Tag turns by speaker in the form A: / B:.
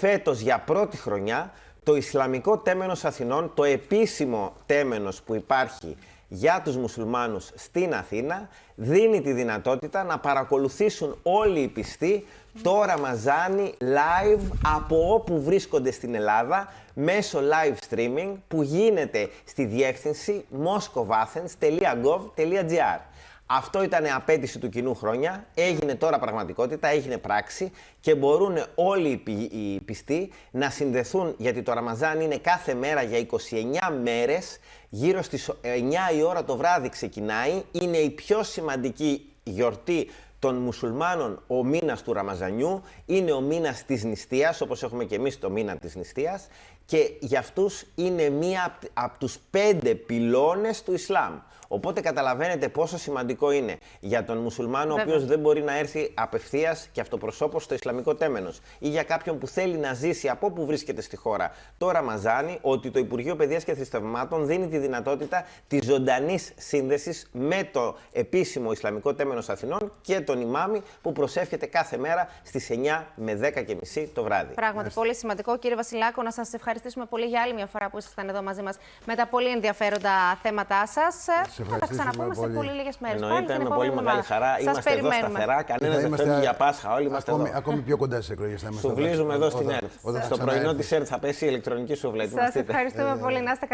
A: φέτος για πρώτη χρονιά το Ισλαμικό Τέμενος Αθηνών, το επίσημο τέμενος που υπάρχει για τους μουσουλμάνους στην Αθήνα, δίνει τη δυνατότητα να παρακολουθήσουν όλοι οι πιστοί το Ραμαζάνι live από όπου βρίσκονται στην Ελλάδα μέσω live streaming που γίνεται στη διεύθυνση moscovathens.gov.gr. Αυτό ήταν απέτηση του κοινού χρόνια, έγινε τώρα πραγματικότητα, έγινε πράξη και μπορούν όλοι οι, πι- οι πιστοί να συνδεθούν, γιατί το Ραμαζάν είναι κάθε μέρα για 29 μέρες, γύρω στις 9 η ώρα το βράδυ ξεκινάει, είναι η πιο σημαντική γιορτή των μουσουλμάνων ο μήνας του Ραμαζανιού, είναι ο μήνας της νηστείας, όπως έχουμε και εμείς το μήνα της νηστείας, και για αυτούς είναι μία από τους πέντε πυλώνες του Ισλάμ. Οπότε καταλαβαίνετε πόσο σημαντικό είναι για τον μουσουλμάνο ο
B: Βέβαια.
A: οποίος δεν μπορεί να έρθει απευθείας και αυτοπροσώπως στο Ισλαμικό τέμενος ή για κάποιον που θέλει να ζήσει από όπου βρίσκεται στη χώρα το Ραμαζάνι, ότι το Υπουργείο Παιδείας και Θρησκευμάτων δίνει τη δυνατότητα της ζωντανής σύνδεσης με το επίσημο Ισλαμικό τέμενος Αθηνών και τον ημάμι που προσεύχεται κάθε μέρα στις 9 με 10 και μισή το βράδυ.
B: Πράγματι, πολύ σημαντικό. Κύριε Βασιλάκο, να σας ευχαριστήσουμε πολύ για άλλη μια φορά που ήσασταν εδώ μαζί μας με τα πολύ ενδιαφέροντα θέματά σας. Θα τα
C: ευχαριστήσουμε
B: ξαναπούμε σε
C: πολύ.
B: πολύ λίγες μέρες.
A: Εννοείται με πολύ μεγάλη χαρά. Είμαστε εδώ σταθερά. Κανένας δεν φεύγει για Πάσχα. Όλοι είμαστε
C: ακόμη,
A: εδώ.
C: ακόμη πιο κοντά στις εκλογές.
A: Σουβλίζουμε εδώ στην ΕΡΤ.
C: Όταν θα
A: Στο πρωινό
C: ξαναέρθεις.
A: της ΕΡΤ θα πέσει η ηλεκτρονική σούβλα.
B: Σας
A: Ετοιμαστείτε.
B: ευχαριστούμε πολύ. Να είστε